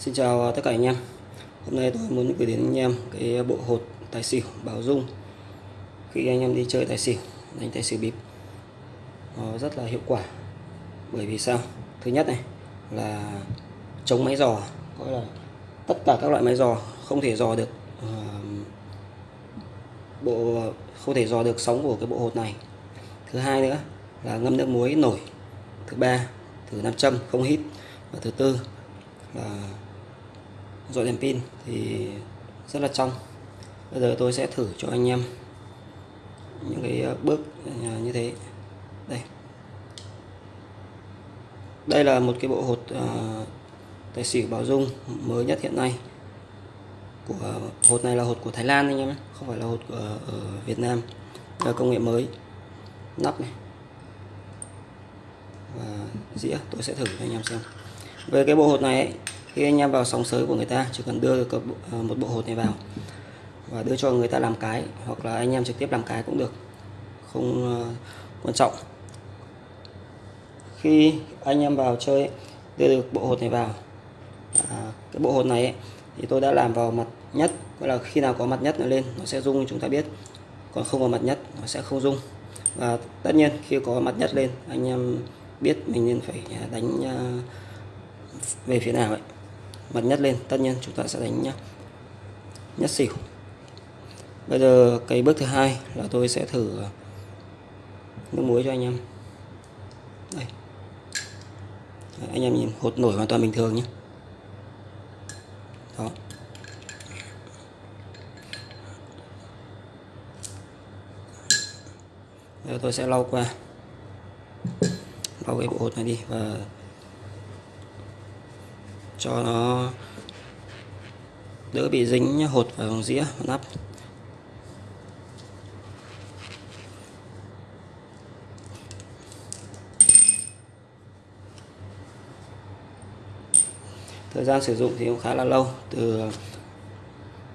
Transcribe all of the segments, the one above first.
Xin chào à, tất cả anh em. Hôm nay tôi muốn gửi đến anh em cái bộ hột tài xỉu bảo dung. Khi anh em đi chơi tài xỉu, đánh tài xỉu bịp Nó rất là hiệu quả. Bởi vì sao? Thứ nhất này là chống máy giò Có là tất cả các loại máy giò không thể dò được uh, bộ không thể dò được sóng của cái bộ hột này. Thứ hai nữa là ngâm nước muối nổi. Thứ ba thử nam châm không hít. Và thứ tư là dọi đèn pin thì rất là trong. Bây giờ tôi sẽ thử cho anh em những cái ờ, bước ờ, như thế. Đây. Đây là một cái bộ hột uh, tài xỉu bảo dung mới nhất hiện nay. Của hột này là hột của Thái Lan anh em không phải là hột của ở Việt Nam. Là công nghệ mới. Nắp này. Và dĩa tôi sẽ thử cho anh em xem. Về cái bộ hột này ấy, khi anh em vào sóng sới của người ta chỉ cần đưa được à, một bộ hột này vào và đưa cho người ta làm cái hoặc là anh em trực tiếp làm cái cũng được không à, quan trọng. Khi anh em vào chơi đưa được bộ hột này vào à, cái bộ hột này ấy, thì tôi đã làm vào mặt nhất gọi là khi nào có mặt nhất nó lên nó sẽ rung chúng ta biết. Còn không có mặt nhất nó sẽ không rung. Và tất nhiên khi có mặt nhất lên anh em biết mình nên phải à, đánh về phía nào ấy mặt nhất lên. Tất nhiên chúng ta sẽ đánh nhá nhất xỉu. Bây giờ cái bước thứ hai là tôi sẽ thử nước muối cho anh em. Đây. Anh em nhìn, hột nổi hoàn toàn bình thường nhé. Đó. Giờ tôi sẽ lau qua, lau cái bộ hột này đi và cho nó đỡ bị dính hột vào dĩa nắp. Thời gian sử dụng thì cũng khá là lâu, từ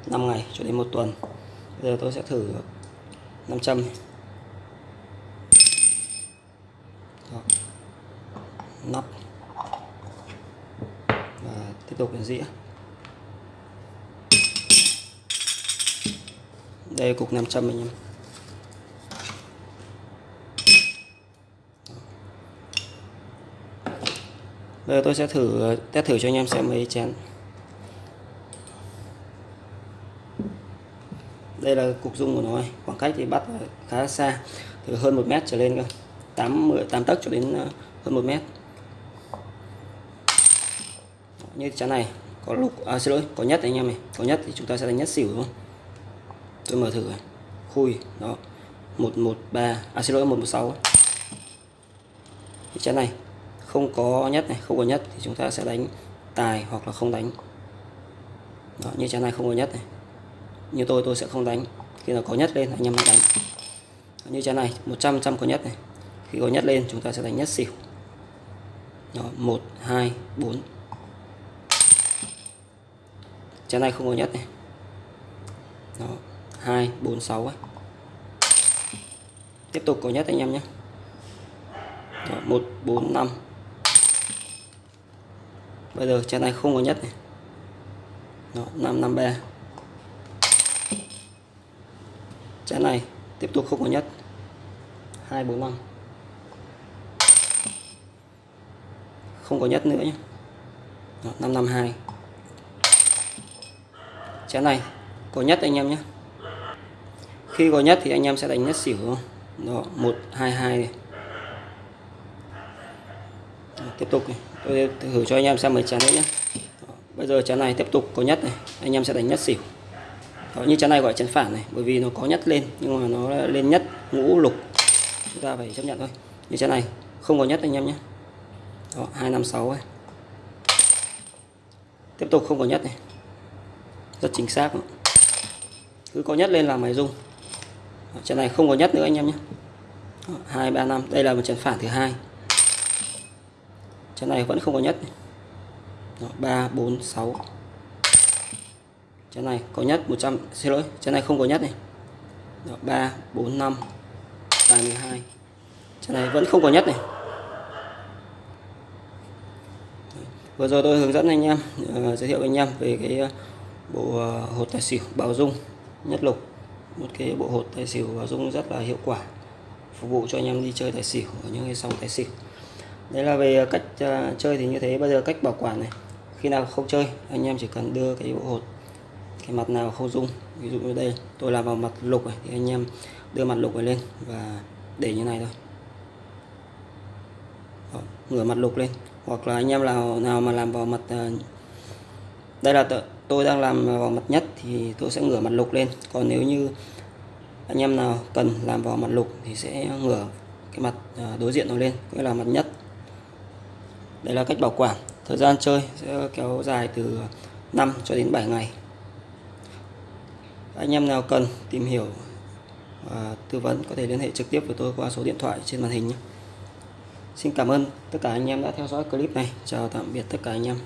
5 ngày cho đến một tuần. Bây giờ tôi sẽ thử 500 Đó. nắp tiếp tục đến dĩa đây, cục 500 anh em. Bây giờ tôi sẽ thử, test thử cho anh em xem mấy chén. Đây là cục dung của nó khoảng cách thì bắt khá xa, từ hơn một mét trở lên cơ. 8 10 8 tấc cho đến ờ, hơn một mét như chén này có lúc à, xin lỗi có nhất anh em này có nhất thì chúng ta sẽ đánh nhất xỉu đúng không? Tôi mở thử này. khui đó. 113 à xin lỗi 116 cái chén này không có nhất này không có nhất thì chúng ta sẽ đánh tài hoặc là không đánh. Đó, như chén này không có nhất này. Như tôi tôi sẽ không đánh. Khi nào có nhất lên anh em mới đánh. Như chén này 100 trăm có nhất này. Khi có nhất lên chúng ta sẽ đánh nhất xỉu. Đó, 1 2 4 chén này không có nhất này. Đó, hai bốn sáu tiếp tục có nhất anh em nhé. Đó, 1 4 5 bây giờ chén này không có nhất này. Đó, 553 chén này tiếp tục không có nhất. 245 không có nhất nữa nhé. Đó, 552 chén này. Có nhất anh em nhé. Khi có nhất thì anh em sẽ đánh nhất xỉu. Đó 122 hai hai tiếp tục này. tôi thử cho anh em xem mấy chén nữa nhé. Đó, bây giờ chén này tiếp tục có nhất này. Anh em sẽ đánh nhất xỉu. Đó, như chén này gọi chén phản này bởi vì nó có nhất lên nhưng mà nó lên nhất ngũ lục. Chúng ta phải chấp nhận thôi. Như chén này không có nhất anh em nhé. Đó, 256 ấy. tiếp tục không có nhất này rất chính xác. Cứ có nhất lên là máy rung trận này không có nhất nữa anh em nhé. Hai ba năm. Đây là một trận phản thứ hai. Trận này vẫn không có nhất. Ba bốn sáu. Trận này có nhất 100 xin lỗi trận này không có nhất này. Ba bốn năm. Ba mươi hai. Trận này vẫn không có nhất này. Vừa rồi tôi hướng dẫn anh em uh, giới thiệu với anh em về cái bộ ờ, hột tài xỉu bảo dung nhất lục. Một cái bộ hột tài xỉu bảo dung rất là hiệu quả phục vụ cho anh em đi chơi tài xỉu ở những cái sòng tài xỉu. Đấy là về cách ờ, chơi thì như thế. Bây giờ cách bảo quản này khi nào không chơi anh em chỉ cần đưa cái bộ hột cái mặt nào không dung ví dụ như đây tôi làm vào mặt lục này thì anh em đưa mặt lục này lên và để như này thôi. Đó, ngửa mặt lục lên. Hoặc là anh em nào nào mà làm vào mặt ờ, đây là tôi đang làm vào mặt nhất thì tôi sẽ ngửa mặt lục lên còn nếu như anh em nào cần làm vào mặt lục thì sẽ ngửa cái mặt à, đối diện nó lên, cũng là mặt nhất đây là cách bảo quản thời gian chơi sẽ kéo dài từ 5 cho đến 7 ngày anh em nào cần tìm hiểu và tư vấn có thể liên hệ trực tiếp với tôi qua số điện thoại trên màn hình nhé. Xin cảm ơn tất cả anh em đã theo dõi clip này. Chào tạm biệt tất cả anh em.